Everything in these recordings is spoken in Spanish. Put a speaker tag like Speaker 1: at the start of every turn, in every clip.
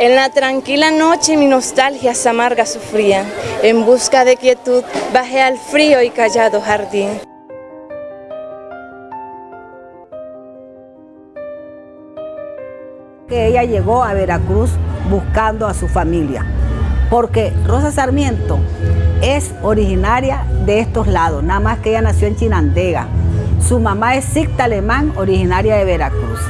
Speaker 1: En la tranquila noche mi nostalgia amarga sufría, en busca de quietud bajé al frío y callado jardín.
Speaker 2: Que ella llegó a Veracruz buscando a su familia, porque Rosa Sarmiento es originaria de estos lados, nada más que ella nació en Chinandega. Su mamá es Sicta Alemán, originaria de Veracruz.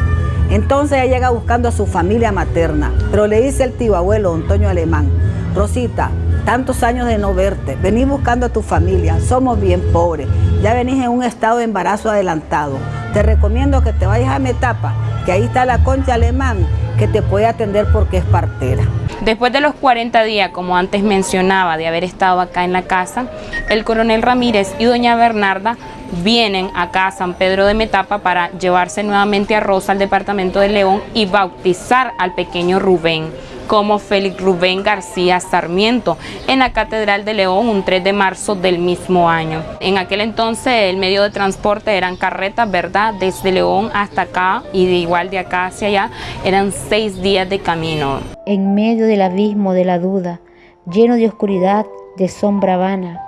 Speaker 2: Entonces ella llega buscando a su familia materna, pero le dice el tío abuelo, Antonio Alemán, Rosita, tantos años de no verte, venís buscando a tu familia, somos bien pobres, ya venís en un estado de embarazo adelantado. Te recomiendo que te vayas a Metapa, que ahí está la concha alemán, que te puede atender porque es partera.
Speaker 3: Después de los 40 días, como antes mencionaba, de haber estado acá en la casa, el coronel Ramírez y doña Bernarda vienen acá a San Pedro de Metapa para llevarse nuevamente a Rosa al departamento de León y bautizar al pequeño Rubén como Félix Rubén García Sarmiento en la Catedral de León un 3 de marzo del mismo año. En aquel entonces el medio de transporte eran carretas, ¿verdad? Desde León hasta acá y de igual de acá hacia allá eran seis días de camino.
Speaker 4: En medio del abismo de la duda, lleno de oscuridad, de sombra vana,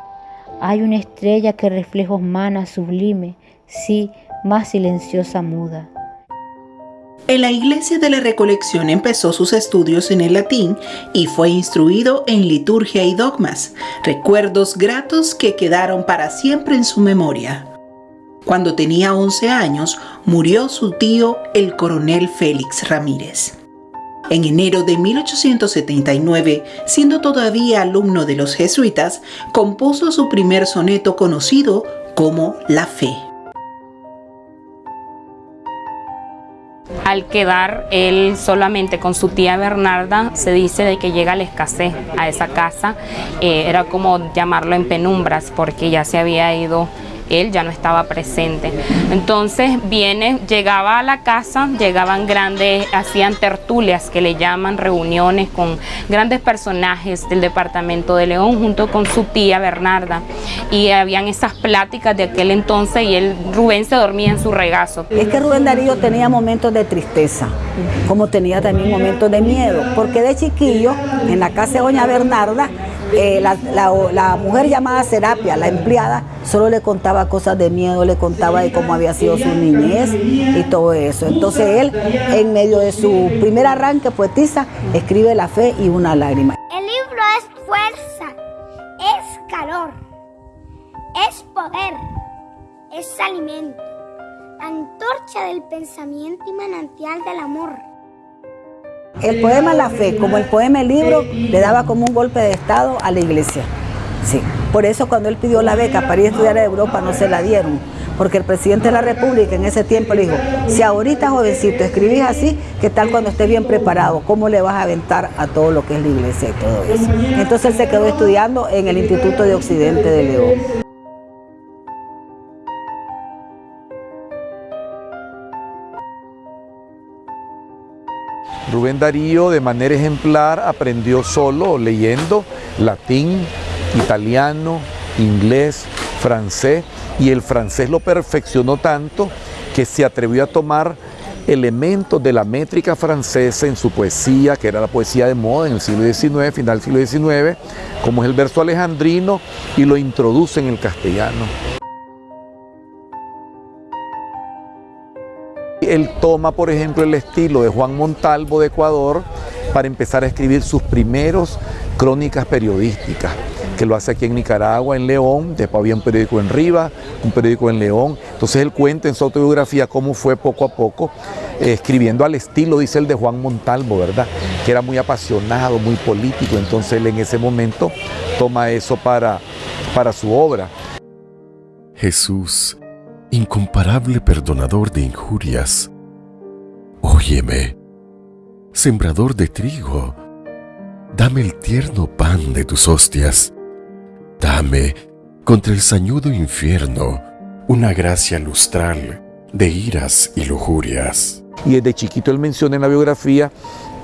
Speaker 4: hay una estrella que reflejos mana sublime, sí, más silenciosa muda.
Speaker 5: En la iglesia de la Recolección empezó sus estudios en el latín y fue instruido en liturgia y dogmas, recuerdos gratos que quedaron para siempre en su memoria. Cuando tenía 11 años, murió su tío, el coronel Félix Ramírez. En enero de 1879, siendo todavía alumno de los jesuitas, compuso su primer soneto conocido como La Fe.
Speaker 3: Al quedar él solamente con su tía Bernarda, se dice de que llega la escasez a esa casa. Eh, era como llamarlo en penumbras porque ya se había ido él ya no estaba presente. Entonces viene, llegaba a la casa, llegaban grandes, hacían tertulias que le llaman reuniones con grandes personajes del departamento de León junto con su tía Bernarda y habían esas pláticas de aquel entonces y él, Rubén se dormía en su regazo.
Speaker 2: Es que Rubén Darío tenía momentos de tristeza, como tenía también momentos de miedo, porque de chiquillo en la casa de doña Bernarda eh, la, mujer llamada Serapia, la empleada, solo le contaba cosas de miedo, le contaba de cómo había sido su niñez y todo eso. Entonces él, en medio de su primer arranque poetiza, escribe La fe y una lágrima.
Speaker 6: El libro es fuerza, es calor, es poder, es alimento, antorcha del pensamiento y manantial del amor.
Speaker 2: El poema La Fe, como el poema El Libro, le daba como un golpe de Estado a la iglesia. Sí. Por eso cuando él pidió la beca para ir a estudiar a Europa no se la dieron, porque el presidente de la República en ese tiempo le dijo, si ahorita jovencito escribís así, ¿qué tal cuando estés bien preparado? ¿Cómo le vas a aventar a todo lo que es la iglesia y todo eso? Entonces él se quedó estudiando en el Instituto de Occidente de León.
Speaker 7: Rubén Darío de manera ejemplar aprendió solo leyendo latín, italiano, inglés, francés y el francés lo perfeccionó tanto que se atrevió a tomar elementos de la métrica francesa en su poesía, que era la poesía de moda en el siglo XIX, final del siglo XIX, como es el verso alejandrino, y lo introduce en el castellano. Él toma, por ejemplo, el estilo de Juan Montalvo de Ecuador para empezar a escribir sus primeros crónicas periodísticas, que lo hace aquí en Nicaragua, en León, después había un periódico en Rivas, un periódico en León. Entonces él cuenta en su autobiografía cómo fue poco a poco eh, escribiendo al estilo, dice el de Juan Montalvo, ¿verdad? Que era muy apasionado, muy político, entonces él en ese momento toma eso para, para su obra.
Speaker 8: Jesús incomparable perdonador de injurias. Óyeme, sembrador de trigo, dame el tierno pan de tus hostias. Dame, contra el sañudo infierno, una gracia lustral de iras y lujurias.
Speaker 7: Y desde chiquito él menciona en la biografía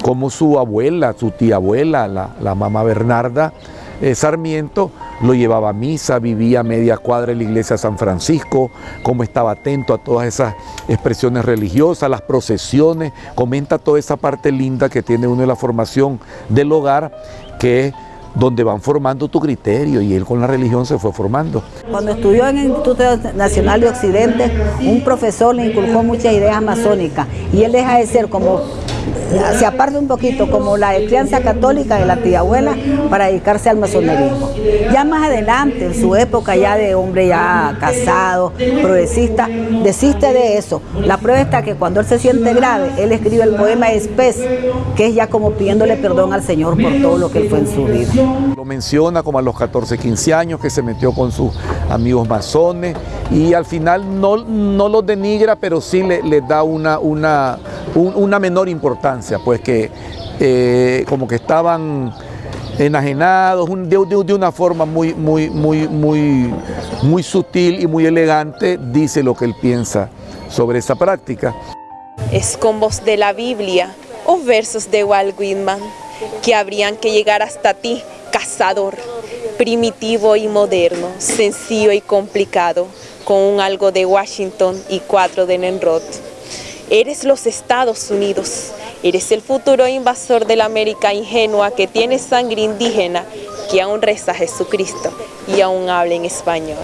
Speaker 7: cómo su abuela, su tía abuela, la, la mamá Bernarda, eh, Sarmiento, lo llevaba a misa, vivía media cuadra en la iglesia de San Francisco, cómo estaba atento a todas esas expresiones religiosas, las procesiones, comenta toda esa parte linda que tiene uno de la formación del hogar, que es donde van formando tu criterio y él con la religión se fue formando.
Speaker 2: Cuando estudió en el Instituto Nacional de Occidente, un profesor le inculcó muchas ideas masónicas y él deja de ser como se aparte un poquito como la crianza católica de la tía abuela para dedicarse al masonerismo. Ya más adelante, en su época ya de hombre ya casado, progresista, desiste de eso. La prueba está que cuando él se siente grave, él escribe el poema Espes, que es ya como pidiéndole perdón al Señor por todo lo que él fue en su vida.
Speaker 7: Lo menciona como a los 14, 15 años que se metió con sus amigos masones y al final no, no los denigra, pero sí le, le da una, una, una menor importancia, pues que eh, como que estaban enajenados de, una forma muy, muy, muy, muy, muy sutil y muy elegante, dice lo que él piensa sobre esa práctica.
Speaker 1: Es con voz de la Biblia o versos de Walt Whitman que habrían que llegar hasta ti, cazador, primitivo y moderno, sencillo y complicado, con un algo de Washington y cuatro de Nenrod. Eres los Estados Unidos, eres el futuro invasor de la América ingenua que tiene sangre indígena, que aún reza a Jesucristo y aún habla en español.